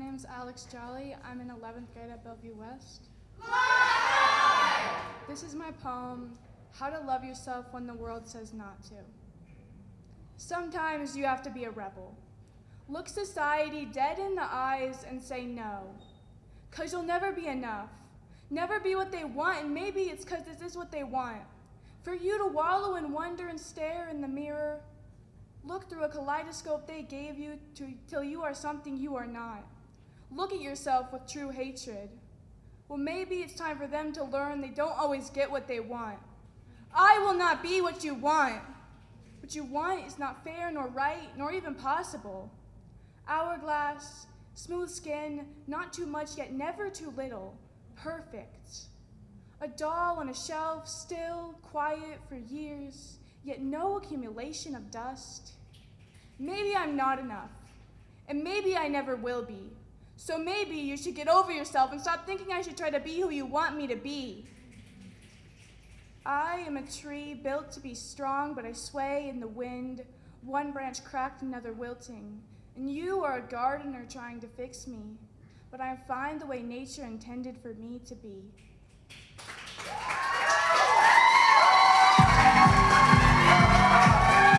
name's Alex Jolly. I'm in 11th grade at Bellevue West. This is my poem, How to Love Yourself When the World Says Not to. Sometimes you have to be a rebel. Look society dead in the eyes and say no. Cause you'll never be enough. Never be what they want, and maybe it's cause this is what they want. For you to wallow and wonder and stare in the mirror. Look through a kaleidoscope they gave you to, till you are something you are not. Look at yourself with true hatred. Well, maybe it's time for them to learn they don't always get what they want. I will not be what you want. What you want is not fair nor right nor even possible. Hourglass, smooth skin, not too much yet never too little, perfect. A doll on a shelf, still, quiet for years, yet no accumulation of dust. Maybe I'm not enough, and maybe I never will be. So maybe you should get over yourself and stop thinking I should try to be who you want me to be. I am a tree built to be strong, but I sway in the wind, one branch cracked, another wilting. And you are a gardener trying to fix me, but I am fine the way nature intended for me to be.